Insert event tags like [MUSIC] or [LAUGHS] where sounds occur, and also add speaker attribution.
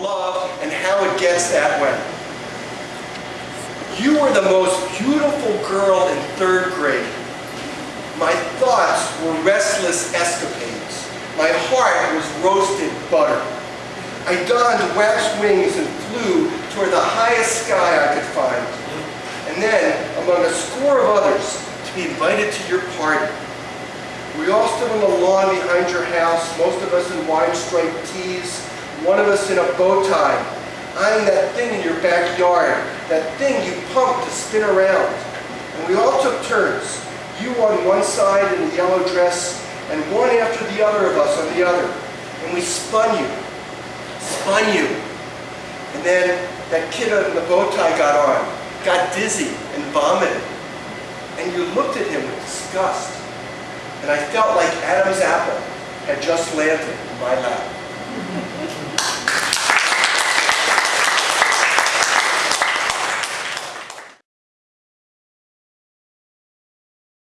Speaker 1: love and how it gets that way. You were the most beautiful girl in third grade. My thoughts were restless escapades. My heart was roasted butter. I donned wax wings and flew toward the highest sky I could find. And then, among a score of others, to be invited to your party. We all stood on the lawn behind your house, most of us in wide-striped tees, one of us in a bow tie, eyeing that thing in your backyard, that thing you pumped to spin around. And we all took turns, you on one side in the yellow dress, and one after the other of us on the other. And we spun you, spun you. And then that kid in the bow tie got on, got dizzy and vomited. And you looked at him with disgust. And I felt like Adam's apple had just landed in my lap. [LAUGHS]